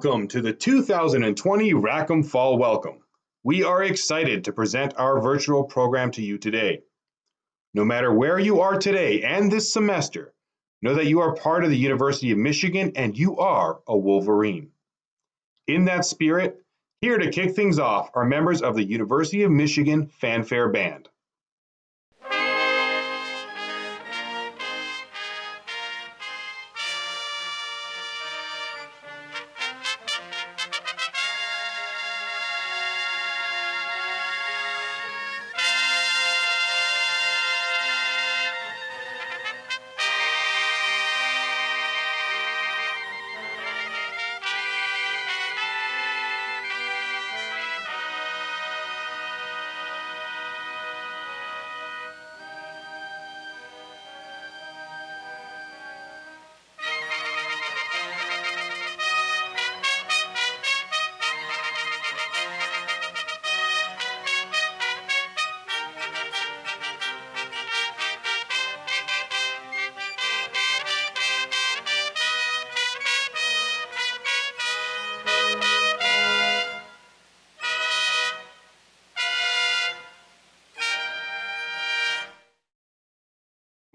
Welcome to the 2020 Rackham Fall Welcome. We are excited to present our virtual program to you today. No matter where you are today and this semester, know that you are part of the University of Michigan and you are a Wolverine. In that spirit, here to kick things off are members of the University of Michigan Fanfare Band.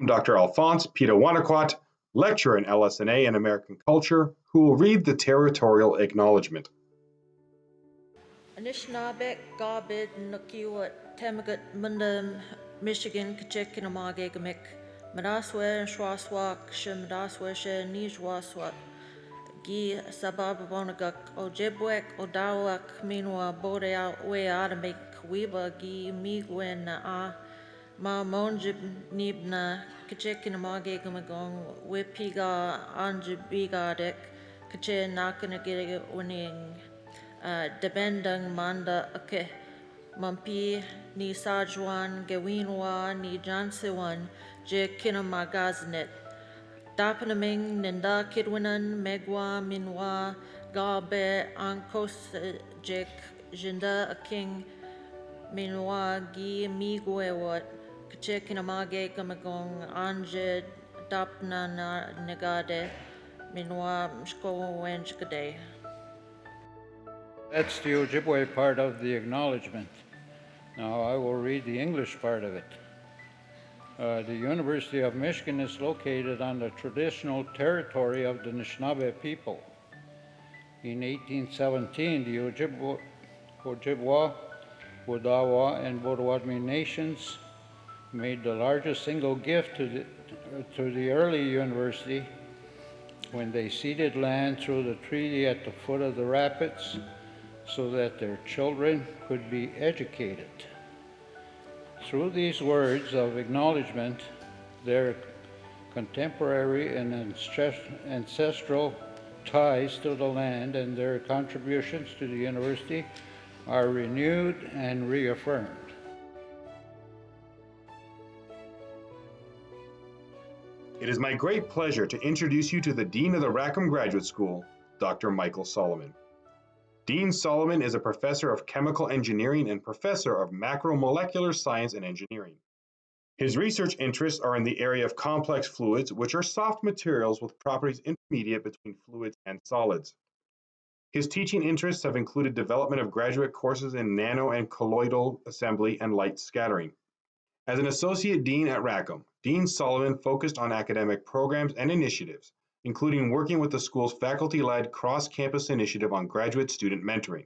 Dr. Alphonse Pitawanakwat, lecturer in LS&A American Culture, who will read the territorial acknowledgement. Anishinaabe, Garbid, Nukiwat, Tamagut, Mundum, Michigan, Kachikinamage, Madaswe, Shwaswak, Shimadaswe, She, Nijwaswat, Gi, Sababonagak, Ojibwek, Odawak, Minwa, Bodea, We Adamik, Weeba, Gi, Migwen, Ah, Ma monjib nibna kachek mage gumagong wipiga anjibigadek kache nakana gire uning debendang manda ake mampi ni sajwan gewinwa ni jansewan je kinamagaznet dapanaming ninda kidwinan megwa minwa gabe ankos jek jinda aking minwa gi migwewat Anje Dapna Negade Minwa Mshko Wenchkade. That's the Ojibwe part of the acknowledgement. Now I will read the English part of it. Uh, the University of Michigan is located on the traditional territory of the Anishinaabe people. In 1817, the Ojibwa, Ojibwa Wodawa, and Potawatomi nations made the largest single gift to the, to the early university when they ceded land through the treaty at the foot of the rapids so that their children could be educated. Through these words of acknowledgement, their contemporary and ancestral ties to the land and their contributions to the university are renewed and reaffirmed. It is my great pleasure to introduce you to the Dean of the Rackham Graduate School, Dr. Michael Solomon. Dean Solomon is a professor of chemical engineering and professor of macromolecular science and engineering. His research interests are in the area of complex fluids, which are soft materials with properties intermediate between fluids and solids. His teaching interests have included development of graduate courses in nano and colloidal assembly and light scattering. As an associate dean at Rackham, Dean Solomon focused on academic programs and initiatives, including working with the school's faculty-led cross-campus initiative on graduate student mentoring.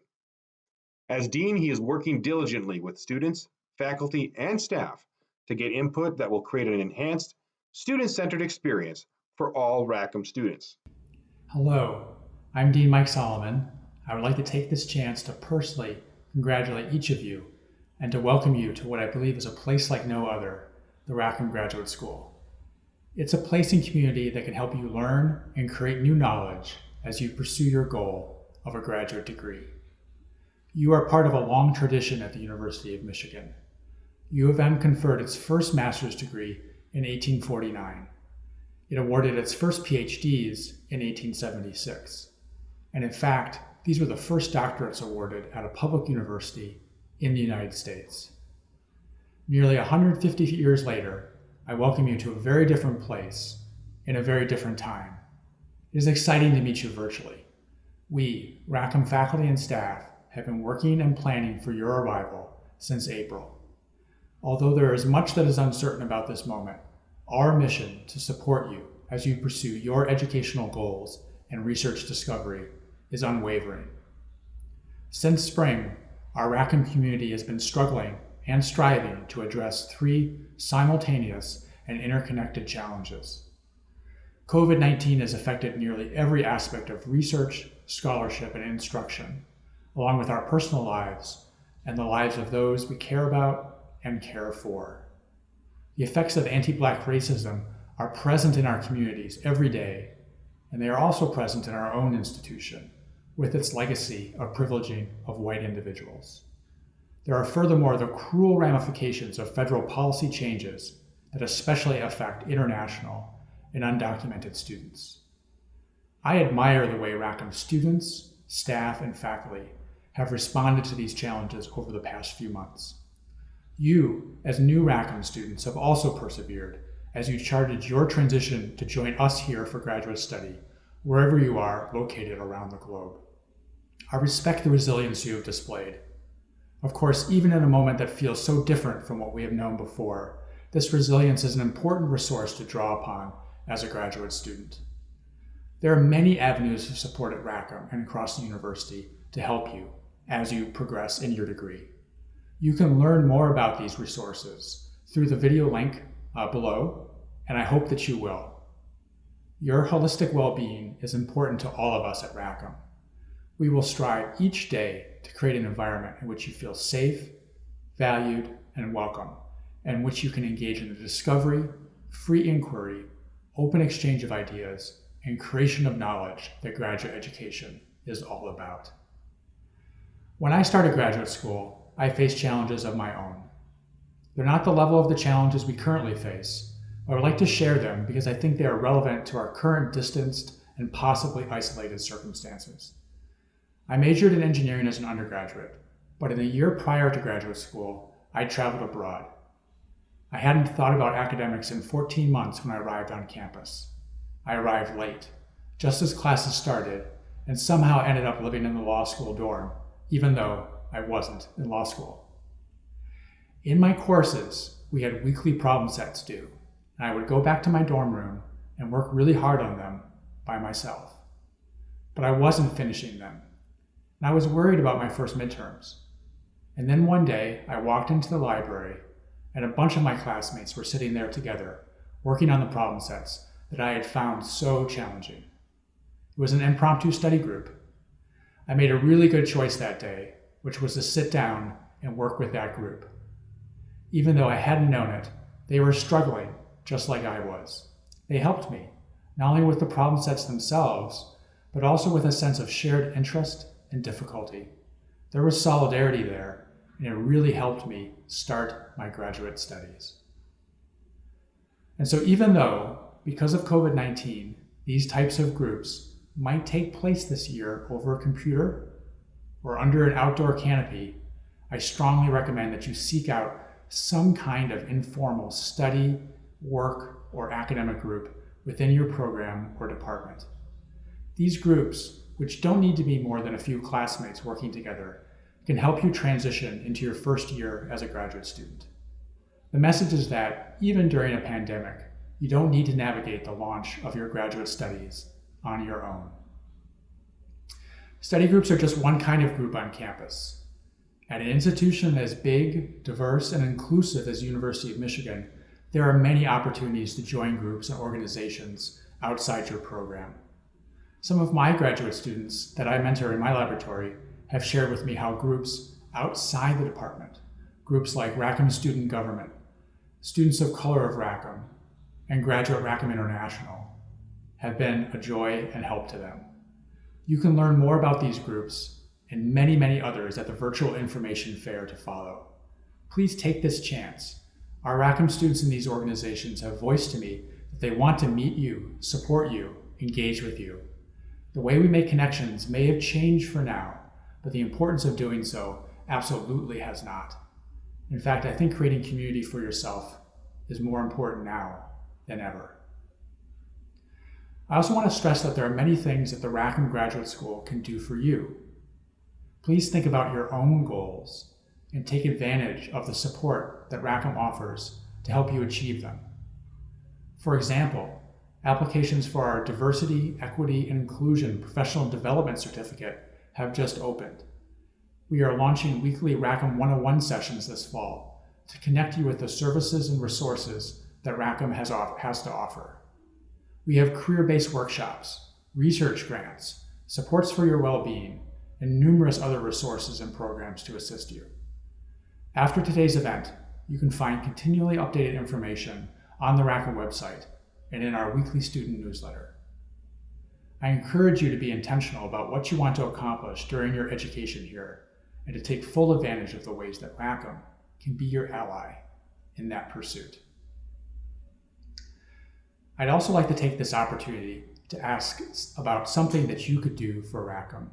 As dean, he is working diligently with students, faculty, and staff to get input that will create an enhanced, student-centered experience for all Rackham students. Hello, I'm Dean Mike Solomon. I would like to take this chance to personally congratulate each of you and to welcome you to what I believe is a place like no other, the Rackham Graduate School. It's a place and community that can help you learn and create new knowledge as you pursue your goal of a graduate degree. You are part of a long tradition at the University of Michigan. U of M conferred its first master's degree in 1849. It awarded its first PhDs in 1876. And in fact, these were the first doctorates awarded at a public university in the United States. Nearly 150 years later, I welcome you to a very different place in a very different time. It is exciting to meet you virtually. We, Rackham faculty and staff, have been working and planning for your arrival since April. Although there is much that is uncertain about this moment, our mission to support you as you pursue your educational goals and research discovery is unwavering. Since spring, our Rackham community has been struggling and striving to address three simultaneous and interconnected challenges. COVID 19 has affected nearly every aspect of research, scholarship, and instruction, along with our personal lives and the lives of those we care about and care for. The effects of anti Black racism are present in our communities every day, and they are also present in our own institution, with its legacy of privileging of white individuals. There are furthermore the cruel ramifications of federal policy changes that especially affect international and undocumented students. I admire the way Rackham students, staff, and faculty have responded to these challenges over the past few months. You, as new Rackham students, have also persevered as you charted your transition to join us here for graduate study, wherever you are located around the globe. I respect the resilience you have displayed. Of course, even in a moment that feels so different from what we have known before, this resilience is an important resource to draw upon as a graduate student. There are many avenues of support at Rackham and across the university to help you as you progress in your degree. You can learn more about these resources through the video link uh, below, and I hope that you will. Your holistic well-being is important to all of us at Rackham. We will strive each day to create an environment in which you feel safe, valued, and welcome, and which you can engage in the discovery, free inquiry, open exchange of ideas, and creation of knowledge that graduate education is all about. When I started graduate school, I faced challenges of my own. They're not the level of the challenges we currently face, I would like to share them because I think they are relevant to our current distanced and possibly isolated circumstances. I majored in engineering as an undergraduate, but in the year prior to graduate school, I traveled abroad. I hadn't thought about academics in 14 months when I arrived on campus. I arrived late, just as classes started, and somehow ended up living in the law school dorm, even though I wasn't in law school. In my courses, we had weekly problem sets due, and I would go back to my dorm room and work really hard on them by myself. But I wasn't finishing them, and I was worried about my first midterms. And then one day, I walked into the library and a bunch of my classmates were sitting there together, working on the problem sets that I had found so challenging. It was an impromptu study group. I made a really good choice that day, which was to sit down and work with that group. Even though I hadn't known it, they were struggling just like I was. They helped me, not only with the problem sets themselves, but also with a sense of shared interest and difficulty. There was solidarity there and it really helped me start my graduate studies. And so even though, because of COVID-19, these types of groups might take place this year over a computer or under an outdoor canopy, I strongly recommend that you seek out some kind of informal study, work, or academic group within your program or department. These groups, which don't need to be more than a few classmates working together, can help you transition into your first year as a graduate student. The message is that even during a pandemic, you don't need to navigate the launch of your graduate studies on your own. Study groups are just one kind of group on campus. At an institution as big, diverse, and inclusive as University of Michigan, there are many opportunities to join groups and organizations outside your program. Some of my graduate students that I mentor in my laboratory have shared with me how groups outside the department, groups like Rackham Student Government, Students of Color of Rackham, and Graduate Rackham International, have been a joy and help to them. You can learn more about these groups and many, many others at the virtual information fair to follow. Please take this chance. Our Rackham students in these organizations have voiced to me that they want to meet you, support you, engage with you. The way we make connections may have changed for now, but the importance of doing so absolutely has not. In fact, I think creating community for yourself is more important now than ever. I also want to stress that there are many things that the Rackham Graduate School can do for you. Please think about your own goals and take advantage of the support that Rackham offers to help you achieve them. For example, applications for our Diversity, Equity, and Inclusion Professional Development Certificate have just opened. We are launching weekly Rackham 101 sessions this fall to connect you with the services and resources that Rackham has, has to offer. We have career-based workshops, research grants, supports for your well-being, and numerous other resources and programs to assist you. After today's event, you can find continually updated information on the Rackham website and in our weekly student newsletter. I encourage you to be intentional about what you want to accomplish during your education here and to take full advantage of the ways that Rackham can be your ally in that pursuit. I'd also like to take this opportunity to ask about something that you could do for Rackham.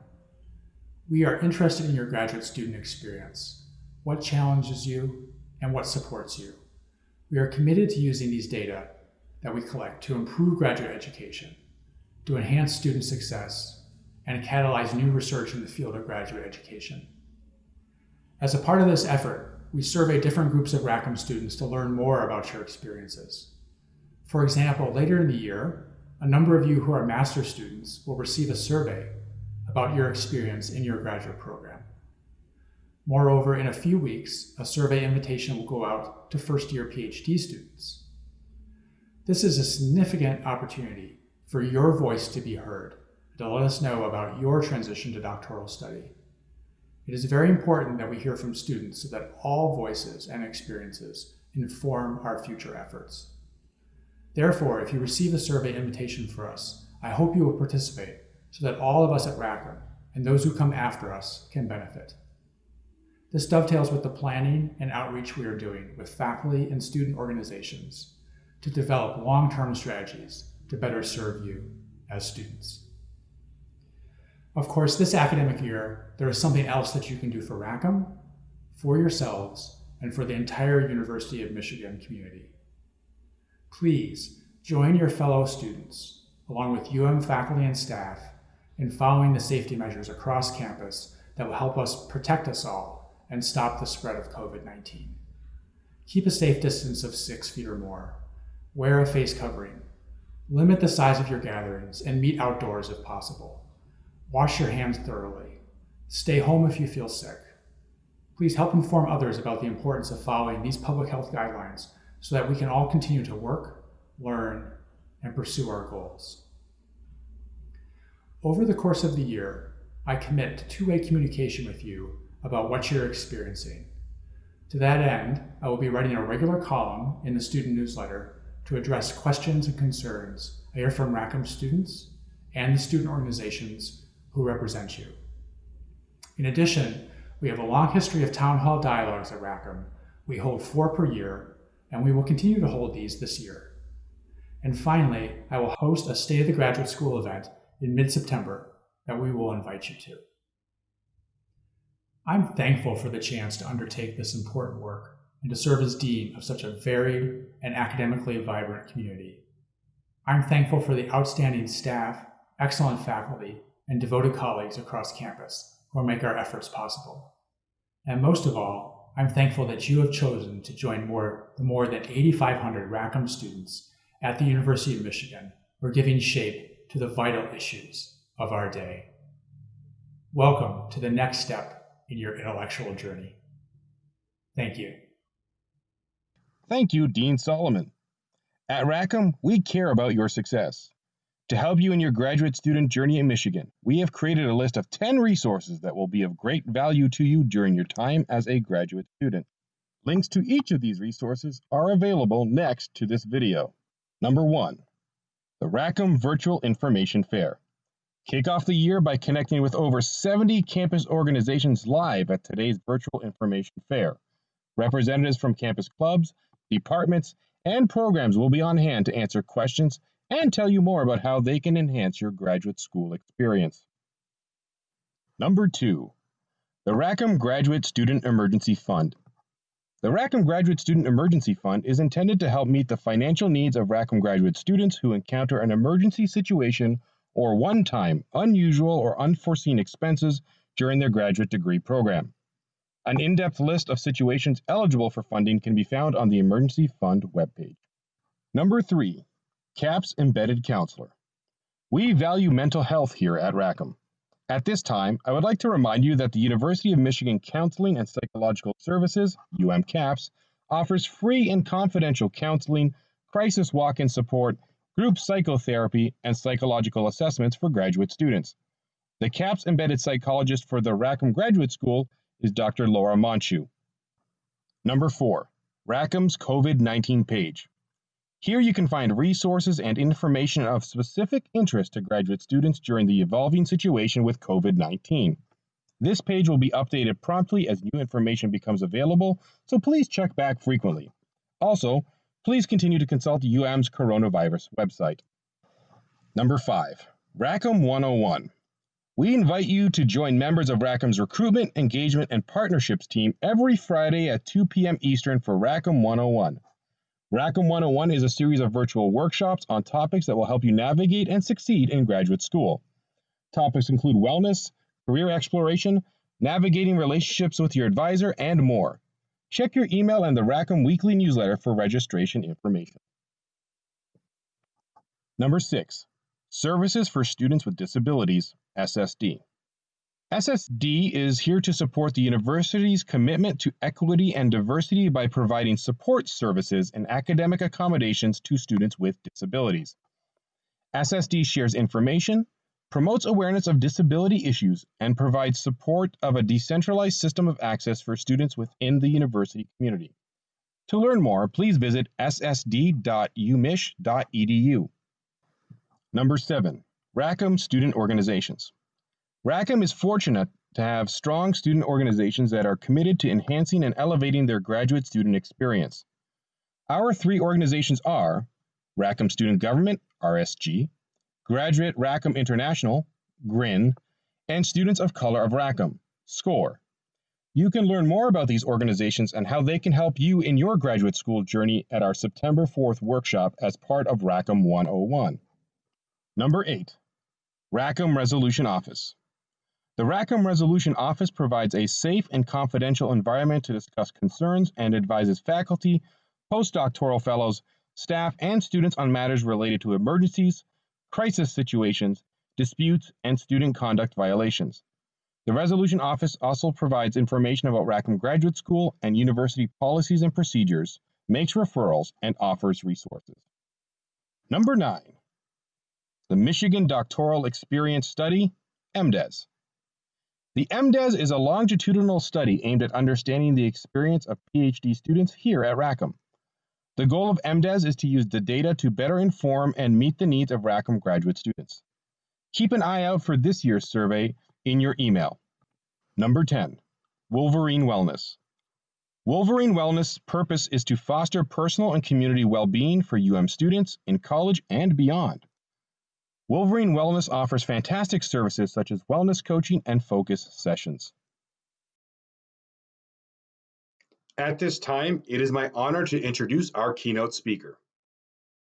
We are interested in your graduate student experience, what challenges you, and what supports you. We are committed to using these data that we collect to improve graduate education, to enhance student success, and catalyze new research in the field of graduate education. As a part of this effort, we survey different groups of Rackham students to learn more about your experiences. For example, later in the year, a number of you who are master students will receive a survey about your experience in your graduate program. Moreover, in a few weeks, a survey invitation will go out to first-year PhD students. This is a significant opportunity for your voice to be heard, to let us know about your transition to doctoral study. It is very important that we hear from students so that all voices and experiences inform our future efforts. Therefore, if you receive a survey invitation for us, I hope you will participate so that all of us at Rackham and those who come after us can benefit. This dovetails with the planning and outreach we are doing with faculty and student organizations to develop long-term strategies to better serve you as students. Of course, this academic year, there is something else that you can do for Rackham, for yourselves, and for the entire University of Michigan community. Please join your fellow students, along with UM faculty and staff, in following the safety measures across campus that will help us protect us all and stop the spread of COVID-19. Keep a safe distance of six feet or more. Wear a face covering. Limit the size of your gatherings and meet outdoors if possible. Wash your hands thoroughly. Stay home if you feel sick. Please help inform others about the importance of following these public health guidelines so that we can all continue to work, learn, and pursue our goals. Over the course of the year, I commit to two-way communication with you about what you're experiencing. To that end, I will be writing a regular column in the student newsletter to address questions and concerns I hear from Rackham students and the student organizations who represent you. In addition, we have a long history of town hall dialogues at Rackham. We hold four per year and we will continue to hold these this year. And finally, I will host a State of the Graduate School event in mid-September that we will invite you to. I'm thankful for the chance to undertake this important work and to serve as Dean of such a varied and academically vibrant community. I'm thankful for the outstanding staff, excellent faculty, and devoted colleagues across campus who make our efforts possible. And most of all, I'm thankful that you have chosen to join more, the more than 8,500 Rackham students at the University of Michigan who are giving shape to the vital issues of our day. Welcome to the next step in your intellectual journey. Thank you. Thank you, Dean Solomon. At Rackham, we care about your success. To help you in your graduate student journey in Michigan, we have created a list of 10 resources that will be of great value to you during your time as a graduate student. Links to each of these resources are available next to this video. Number 1. The Rackham Virtual Information Fair. Kick off the year by connecting with over 70 campus organizations live at today's Virtual Information Fair. Representatives from campus clubs, departments, and programs will be on hand to answer questions and tell you more about how they can enhance your graduate school experience. Number two, the Rackham Graduate Student Emergency Fund. The Rackham Graduate Student Emergency Fund is intended to help meet the financial needs of Rackham graduate students who encounter an emergency situation or one time, unusual, or unforeseen expenses during their graduate degree program. An in depth list of situations eligible for funding can be found on the Emergency Fund webpage. Number three, CAPS Embedded Counselor. We value mental health here at Rackham. At this time, I would like to remind you that the University of Michigan Counseling and Psychological Services, UMCAPS, offers free and confidential counseling, crisis walk in support, group psychotherapy, and psychological assessments for graduate students. The CAPS embedded psychologist for the Rackham Graduate School is Dr. Laura Monchu. Number four, Rackham's COVID 19 page. Here you can find resources and information of specific interest to graduate students during the evolving situation with COVID 19. This page will be updated promptly as new information becomes available, so please check back frequently. Also, please continue to consult UM's coronavirus website. Number 5. Rackham 101. We invite you to join members of Rackham's recruitment, engagement, and partnerships team every Friday at 2 p.m. Eastern for Rackham 101. Rackham 101 is a series of virtual workshops on topics that will help you navigate and succeed in graduate school. Topics include wellness, career exploration, navigating relationships with your advisor, and more. Check your email and the Rackham weekly newsletter for registration information. Number 6. Services for Students with Disabilities, SSD. SSD is here to support the university's commitment to equity and diversity by providing support services and academic accommodations to students with disabilities. SSD shares information, promotes awareness of disability issues, and provides support of a decentralized system of access for students within the university community. To learn more, please visit ssd.umich.edu. Number 7. Rackham Student Organizations. Rackham is fortunate to have strong student organizations that are committed to enhancing and elevating their graduate student experience. Our three organizations are Rackham Student Government, RSG, Graduate Rackham International, GRIN, and Students of Color of Rackham, SCORE. You can learn more about these organizations and how they can help you in your graduate school journey at our September 4th workshop as part of Rackham 101. Number 8. Rackham Resolution Office. The Rackham Resolution Office provides a safe and confidential environment to discuss concerns and advises faculty, postdoctoral fellows, staff, and students on matters related to emergencies, crisis situations, disputes, and student conduct violations. The Resolution Office also provides information about Rackham Graduate School and university policies and procedures, makes referrals, and offers resources. Number 9. The Michigan Doctoral Experience Study, MDES. The MDES is a longitudinal study aimed at understanding the experience of PhD students here at Rackham. The goal of MDES is to use the data to better inform and meet the needs of Rackham graduate students. Keep an eye out for this year's survey in your email. Number 10. Wolverine Wellness. Wolverine Wellness' purpose is to foster personal and community well being for UM students in college and beyond. Wolverine Wellness offers fantastic services such as wellness coaching and focus sessions. At this time, it is my honor to introduce our keynote speaker.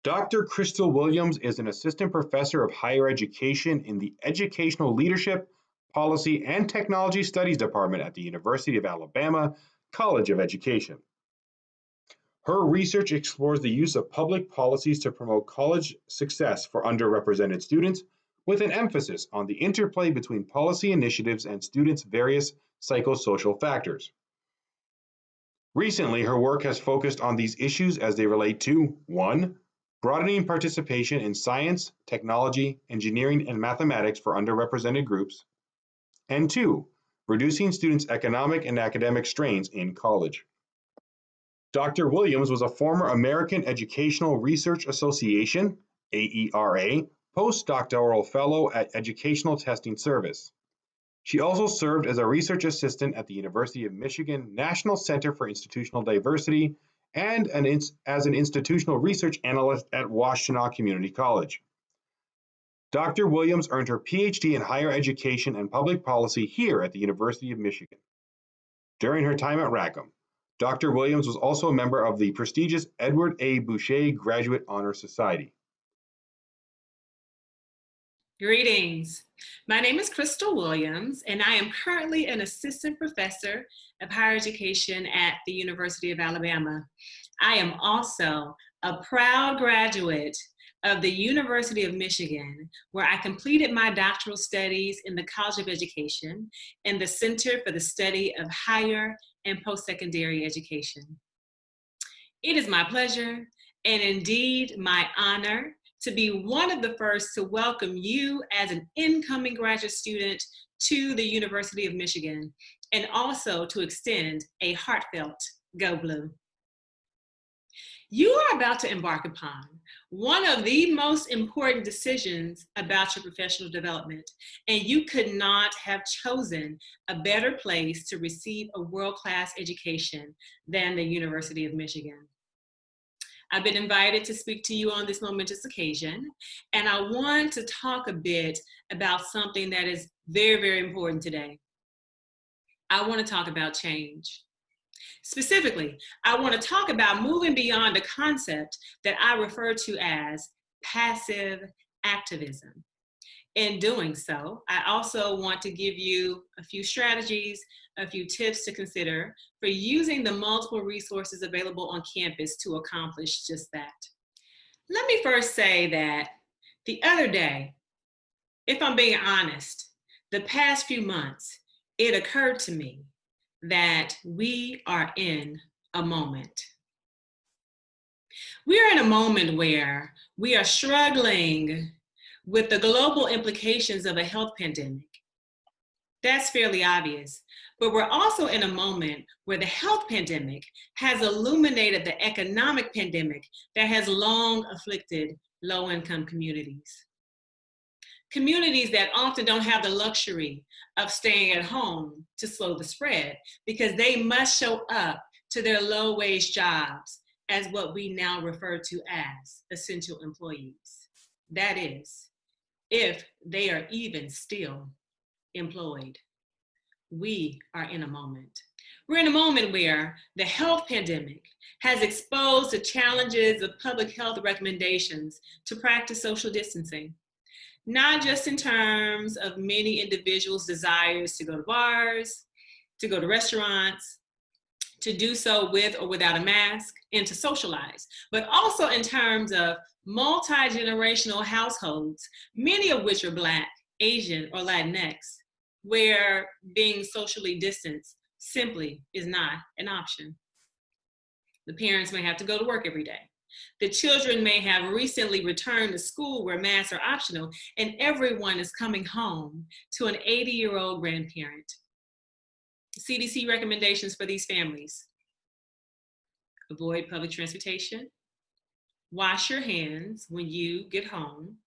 Dr. Crystal Williams is an assistant professor of higher education in the Educational Leadership, Policy, and Technology Studies Department at the University of Alabama College of Education. Her research explores the use of public policies to promote college success for underrepresented students, with an emphasis on the interplay between policy initiatives and students' various psychosocial factors. Recently, her work has focused on these issues as they relate to 1. Broadening participation in science, technology, engineering, and mathematics for underrepresented groups, and 2. Reducing students' economic and academic strains in college. Doctor Williams was a former American Educational Research Association (AERA) postdoctoral fellow at Educational Testing Service. She also served as a research assistant at the University of Michigan National Center for Institutional Diversity and an as an institutional research analyst at Washtenaw Community College. Dr. Williams earned her PhD in higher education and public policy here at the University of Michigan. During her time at Rackham, Dr. Williams was also a member of the prestigious Edward A. Bouchet Graduate Honor Society. Greetings. My name is Crystal Williams, and I am currently an assistant professor of higher education at the University of Alabama. I am also a proud graduate of the University of Michigan, where I completed my doctoral studies in the College of Education and the Center for the Study of Higher and Post-Secondary Education. It is my pleasure and indeed my honor to be one of the first to welcome you as an incoming graduate student to the University of Michigan, and also to extend a heartfelt Go Blue. You are about to embark upon one of the most important decisions about your professional development, and you could not have chosen a better place to receive a world-class education than the University of Michigan. I've been invited to speak to you on this momentous occasion, and I want to talk a bit about something that is very, very important today. I want to talk about change. Specifically, I want to talk about moving beyond a concept that I refer to as passive activism. In doing so, I also want to give you a few strategies a few tips to consider for using the multiple resources available on campus to accomplish just that. Let me first say that the other day, if I'm being honest, the past few months, it occurred to me that we are in a moment. We are in a moment where we are struggling with the global implications of a health pandemic. That's fairly obvious. But we're also in a moment where the health pandemic has illuminated the economic pandemic that has long afflicted low-income communities. Communities that often don't have the luxury of staying at home to slow the spread because they must show up to their low-wage jobs as what we now refer to as essential employees. That is, if they are even still employed we are in a moment. We're in a moment where the health pandemic has exposed the challenges of public health recommendations to practice social distancing, not just in terms of many individuals' desires to go to bars, to go to restaurants, to do so with or without a mask, and to socialize, but also in terms of multi-generational households, many of which are Black, Asian, or Latinx, where being socially distanced simply is not an option. The parents may have to go to work every day. The children may have recently returned to school where masks are optional and everyone is coming home to an 80 year old grandparent. CDC recommendations for these families. Avoid public transportation. Wash your hands when you get home.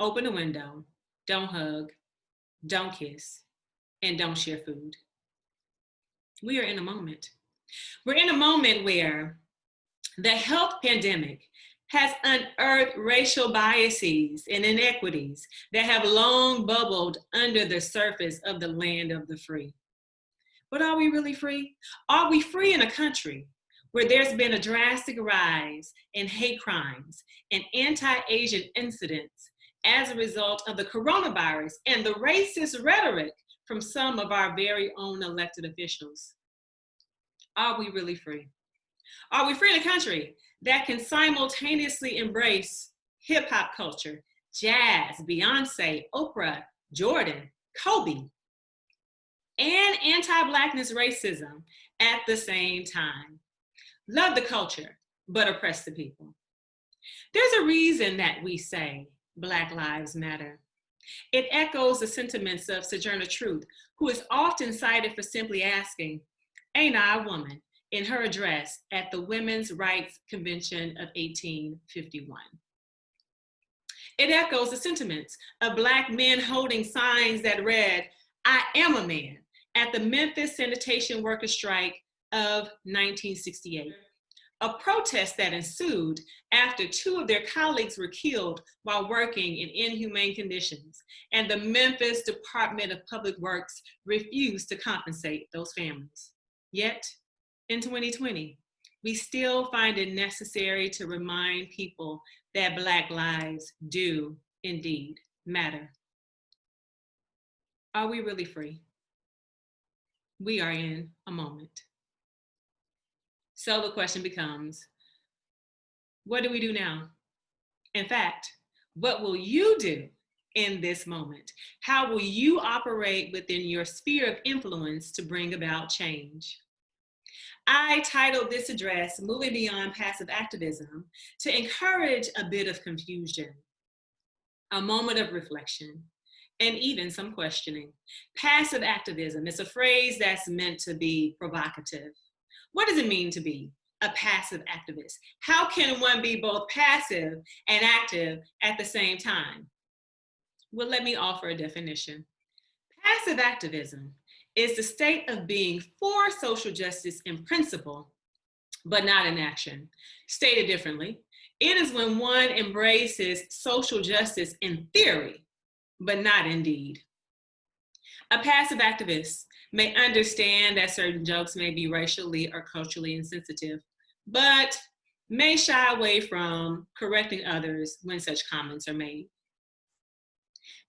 Open a window. Don't hug don't kiss, and don't share food. We are in a moment. We're in a moment where the health pandemic has unearthed racial biases and inequities that have long bubbled under the surface of the land of the free. But are we really free? Are we free in a country where there's been a drastic rise in hate crimes and anti-Asian incidents as a result of the coronavirus and the racist rhetoric from some of our very own elected officials. Are we really free? Are we free in a country that can simultaneously embrace hip hop culture, jazz, Beyonce, Oprah, Jordan, Kobe, and anti-blackness racism at the same time? Love the culture, but oppress the people. There's a reason that we say Black Lives Matter. It echoes the sentiments of Sojourner Truth, who is often cited for simply asking, ain't I a woman, in her address at the Women's Rights Convention of 1851. It echoes the sentiments of Black men holding signs that read, I am a man, at the Memphis Sanitation Workers Strike of 1968 a protest that ensued after two of their colleagues were killed while working in inhumane conditions, and the Memphis Department of Public Works refused to compensate those families. Yet, in 2020, we still find it necessary to remind people that Black lives do indeed matter. Are we really free? We are in a moment. So the question becomes, what do we do now? In fact, what will you do in this moment? How will you operate within your sphere of influence to bring about change? I titled this address, Moving Beyond Passive Activism, to encourage a bit of confusion, a moment of reflection, and even some questioning. Passive activism is a phrase that's meant to be provocative. What does it mean to be a passive activist? How can one be both passive and active at the same time? Well, let me offer a definition. Passive activism is the state of being for social justice in principle, but not in action. Stated differently, it is when one embraces social justice in theory, but not in deed. A passive activist may understand that certain jokes may be racially or culturally insensitive, but may shy away from correcting others when such comments are made.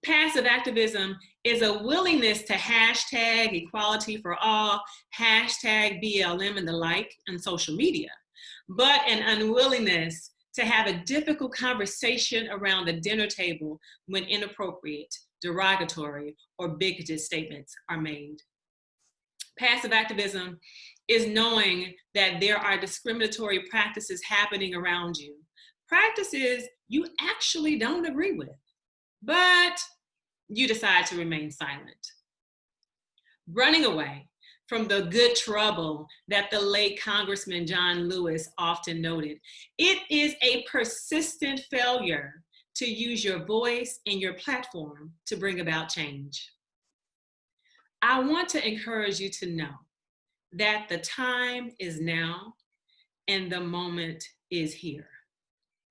Passive activism is a willingness to hashtag equality for all, hashtag BLM and the like on social media, but an unwillingness to have a difficult conversation around the dinner table when inappropriate, derogatory, or bigoted statements are made. Passive activism is knowing that there are discriminatory practices happening around you. Practices you actually don't agree with but you decide to remain silent. Running away from the good trouble that the late Congressman John Lewis often noted, it is a persistent failure to use your voice and your platform to bring about change. I want to encourage you to know that the time is now and the moment is here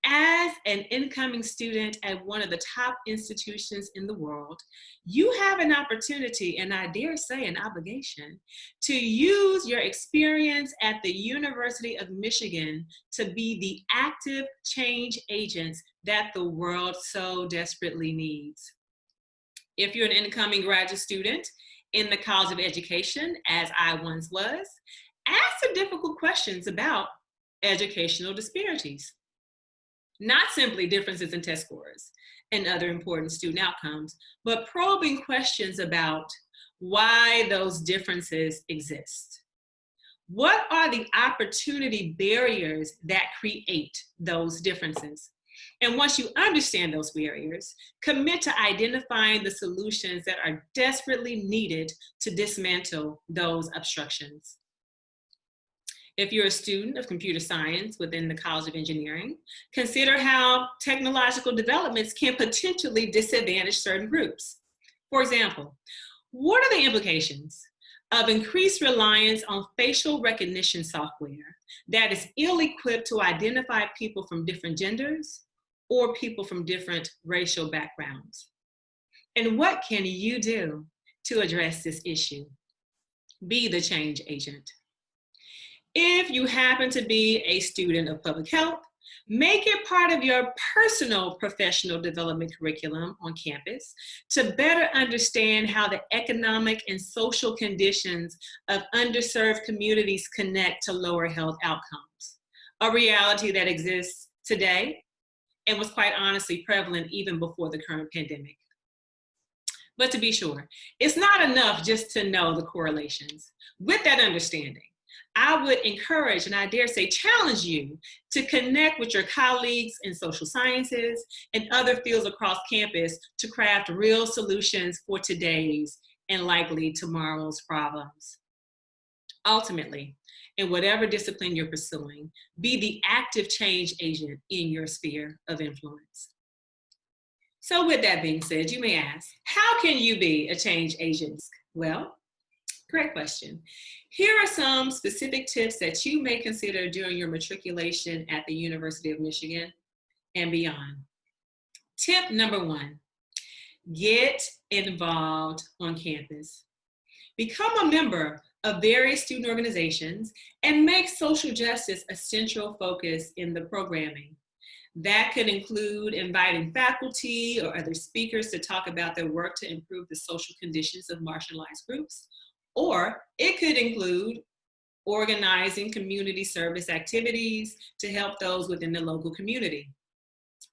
as an incoming student at one of the top institutions in the world, you have an opportunity, and I dare say an obligation, to use your experience at the University of Michigan to be the active change agents that the world so desperately needs. If you're an incoming graduate student in the College of Education, as I once was, ask the difficult questions about educational disparities not simply differences in test scores and other important student outcomes, but probing questions about why those differences exist. What are the opportunity barriers that create those differences? And once you understand those barriers, commit to identifying the solutions that are desperately needed to dismantle those obstructions. If you're a student of computer science within the College of Engineering, consider how technological developments can potentially disadvantage certain groups. For example, what are the implications of increased reliance on facial recognition software that is ill-equipped to identify people from different genders or people from different racial backgrounds? And what can you do to address this issue? Be the change agent. If you happen to be a student of public health, make it part of your personal professional development curriculum on campus to better understand how the economic and social conditions of underserved communities connect to lower health outcomes. A reality that exists today and was quite honestly prevalent even before the current pandemic. But to be sure, it's not enough just to know the correlations. With that understanding, I would encourage and I dare say challenge you to connect with your colleagues in social sciences and other fields across campus to craft real solutions for today's and likely tomorrow's problems. Ultimately, in whatever discipline you're pursuing, be the active change agent in your sphere of influence. So with that being said, you may ask, how can you be a change agent? Well, Great question. Here are some specific tips that you may consider during your matriculation at the University of Michigan and beyond. Tip number one, get involved on campus. Become a member of various student organizations and make social justice a central focus in the programming. That could include inviting faculty or other speakers to talk about their work to improve the social conditions of marginalized groups. Or it could include organizing community service activities to help those within the local community.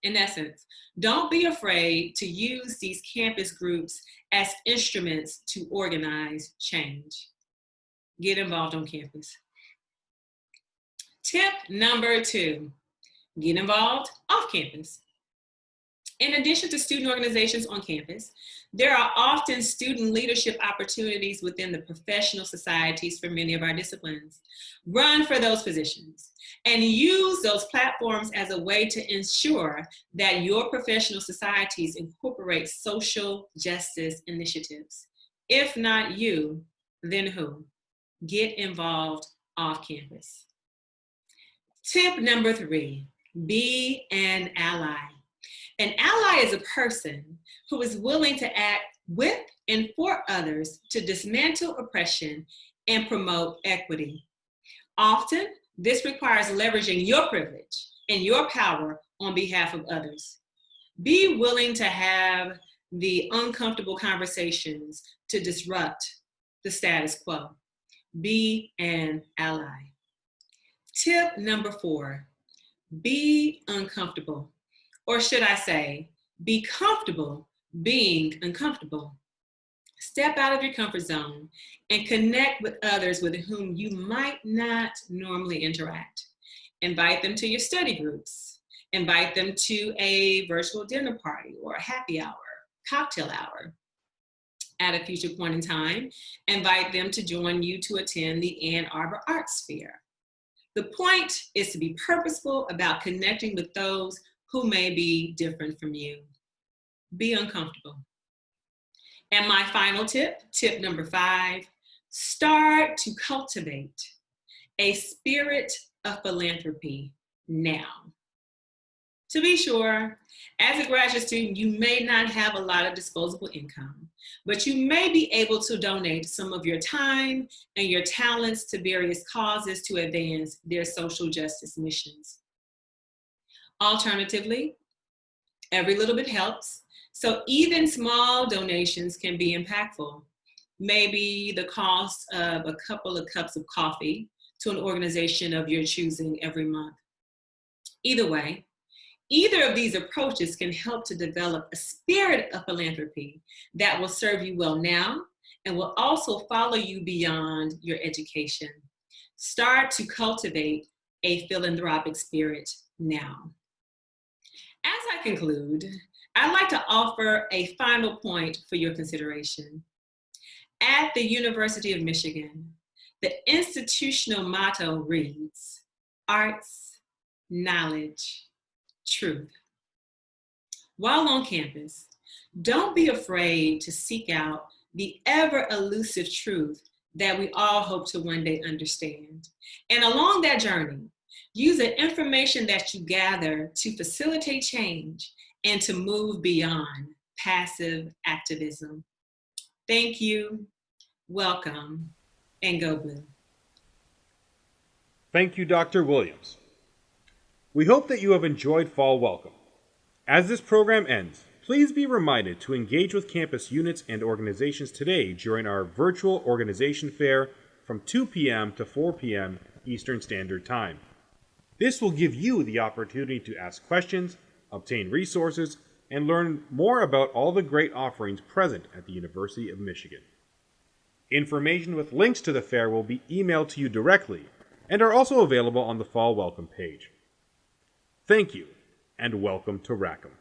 In essence, don't be afraid to use these campus groups as instruments to organize change. Get involved on campus. Tip number two, get involved off campus. In addition to student organizations on campus, there are often student leadership opportunities within the professional societies for many of our disciplines. Run for those positions and use those platforms as a way to ensure that your professional societies incorporate social justice initiatives. If not you, then who? Get involved off campus. Tip number three, be an ally. An ally is a person who is willing to act with and for others to dismantle oppression and promote equity. Often, this requires leveraging your privilege and your power on behalf of others. Be willing to have the uncomfortable conversations to disrupt the status quo. Be an ally. Tip number four, be uncomfortable. Or should I say, be comfortable being uncomfortable. Step out of your comfort zone and connect with others with whom you might not normally interact. Invite them to your study groups. Invite them to a virtual dinner party or a happy hour, cocktail hour. At a future point in time, invite them to join you to attend the Ann Arbor Arts Fair. The point is to be purposeful about connecting with those who may be different from you. Be uncomfortable. And my final tip, tip number five, start to cultivate a spirit of philanthropy now. To be sure, as a graduate student, you may not have a lot of disposable income, but you may be able to donate some of your time and your talents to various causes to advance their social justice missions. Alternatively, every little bit helps. So even small donations can be impactful. Maybe the cost of a couple of cups of coffee to an organization of your choosing every month. Either way, either of these approaches can help to develop a spirit of philanthropy that will serve you well now and will also follow you beyond your education. Start to cultivate a philanthropic spirit now. As I conclude, I'd like to offer a final point for your consideration. At the University of Michigan, the institutional motto reads, arts, knowledge, truth. While on campus, don't be afraid to seek out the ever elusive truth that we all hope to one day understand. And along that journey, Use the information that you gather to facilitate change and to move beyond passive activism. Thank you, welcome, and go blue. Thank you, Dr. Williams. We hope that you have enjoyed Fall Welcome. As this program ends, please be reminded to engage with campus units and organizations today during our virtual organization fair from 2 p.m. to 4 p.m. Eastern Standard Time. This will give you the opportunity to ask questions, obtain resources, and learn more about all the great offerings present at the University of Michigan. Information with links to the fair will be emailed to you directly and are also available on the Fall Welcome page. Thank you, and welcome to Rackham.